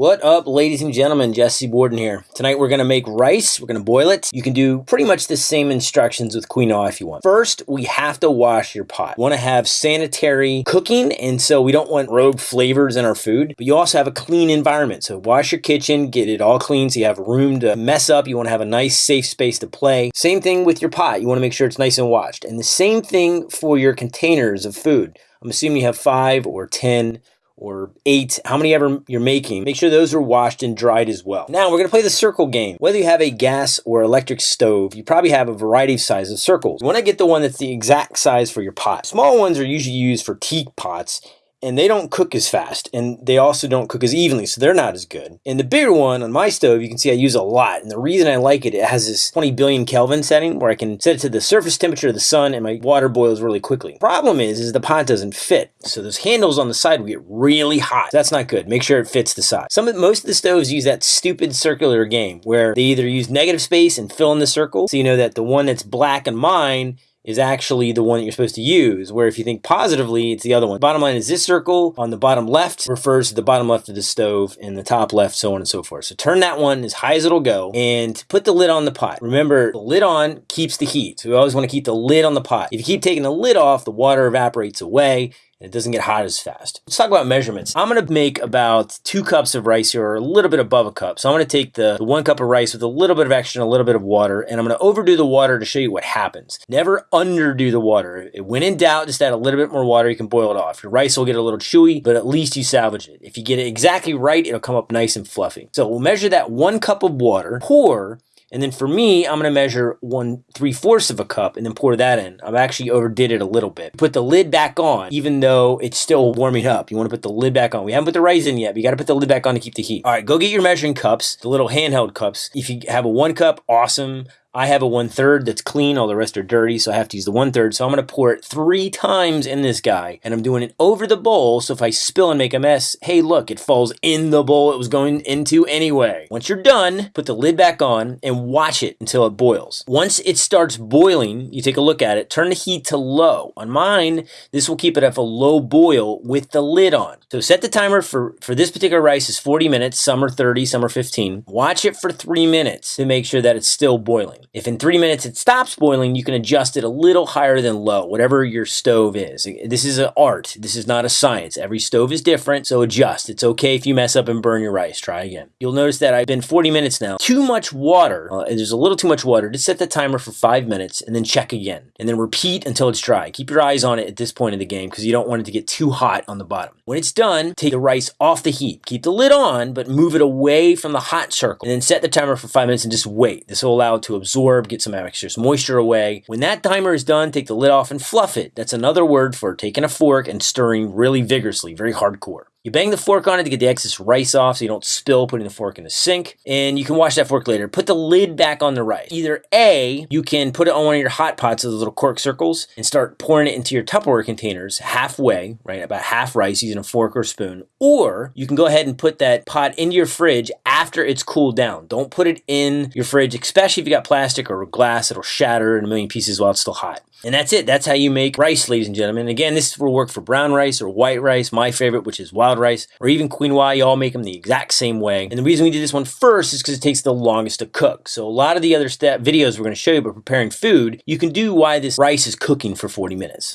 What up, ladies and gentlemen? Jesse Borden here. Tonight we're gonna make rice. We're gonna boil it. You can do pretty much the same instructions with quinoa if you want. First, we have to wash your pot. You wanna have sanitary cooking, and so we don't want rogue flavors in our food, but you also have a clean environment. So wash your kitchen, get it all clean so you have room to mess up. You wanna have a nice, safe space to play. Same thing with your pot. You wanna make sure it's nice and washed. And the same thing for your containers of food. I'm assuming you have five or 10 or eight, how many ever you're making, make sure those are washed and dried as well. Now we're gonna play the circle game. Whether you have a gas or electric stove, you probably have a variety of sizes of circles. You wanna get the one that's the exact size for your pot. Small ones are usually used for teak pots and they don't cook as fast and they also don't cook as evenly so they're not as good. And the bigger one on my stove you can see I use a lot and the reason I like it it has this 20 billion Kelvin setting where I can set it to the surface temperature of the sun and my water boils really quickly. Problem is is the pot doesn't fit so those handles on the side will get really hot. That's not good. Make sure it fits the side. Some of most of the stoves use that stupid circular game where they either use negative space and fill in the circle so you know that the one that's black on mine is actually the one that you're supposed to use, where if you think positively, it's the other one. Bottom line is this circle on the bottom left refers to the bottom left of the stove and the top left, so on and so forth. So turn that one as high as it'll go and put the lid on the pot. Remember, the lid on keeps the heat. So we always want to keep the lid on the pot. If you keep taking the lid off, the water evaporates away it doesn't get hot as fast. Let's talk about measurements. I'm gonna make about two cups of rice here, or a little bit above a cup. So I'm gonna take the, the one cup of rice with a little bit of extra and a little bit of water, and I'm gonna overdo the water to show you what happens. Never underdo the water. When in doubt, just add a little bit more water, you can boil it off. Your rice will get a little chewy, but at least you salvage it. If you get it exactly right, it'll come up nice and fluffy. So we'll measure that one cup of water, pour and then for me, I'm gonna measure one three fourths of a cup and then pour that in. I've actually overdid it a little bit. Put the lid back on, even though it's still warming up. You wanna put the lid back on. We haven't put the rice in yet, but you gotta put the lid back on to keep the heat. All right, go get your measuring cups, the little handheld cups. If you have a one cup, awesome. I have a one third that's clean, all the rest are dirty, so I have to use the one third. So I'm gonna pour it three times in this guy, and I'm doing it over the bowl, so if I spill and make a mess, hey look, it falls in the bowl it was going into anyway. Once you're done, put the lid back on and watch it until it boils. Once it starts boiling, you take a look at it, turn the heat to low. On mine, this will keep it at a low boil with the lid on. So set the timer for, for this particular rice is 40 minutes, some are 30, some are 15. Watch it for three minutes to make sure that it's still boiling boiling. If in three minutes it stops boiling, you can adjust it a little higher than low, whatever your stove is. This is an art. This is not a science. Every stove is different, so adjust. It's okay if you mess up and burn your rice. Try again. You'll notice that I've been 40 minutes now. Too much water. Uh, there's a little too much water. Just set the timer for five minutes and then check again. And then repeat until it's dry. Keep your eyes on it at this point in the game because you don't want it to get too hot on the bottom. When it's done, take the rice off the heat. Keep the lid on, but move it away from the hot circle. And then set the timer for five minutes and just wait. This will allow it to absorb absorb, get some excess moisture away. When that timer is done, take the lid off and fluff it. That's another word for taking a fork and stirring really vigorously, very hardcore. You bang the fork on it to get the excess rice off so you don't spill putting the fork in the sink. And you can wash that fork later. Put the lid back on the rice. Either A, you can put it on one of your hot pots those little cork circles and start pouring it into your Tupperware containers halfway, right? About half rice using a fork or spoon. Or you can go ahead and put that pot into your fridge after it's cooled down. Don't put it in your fridge, especially if you got plastic or glass. It'll shatter in a million pieces while it's still hot. And that's it. That's how you make rice, ladies and gentlemen. Again, this will work for brown rice or white rice, my favorite, which is wild rice, or even quinoa. You all make them the exact same way. And the reason we did this one first is because it takes the longest to cook. So a lot of the other step videos we're going to show you about preparing food, you can do why this rice is cooking for 40 minutes.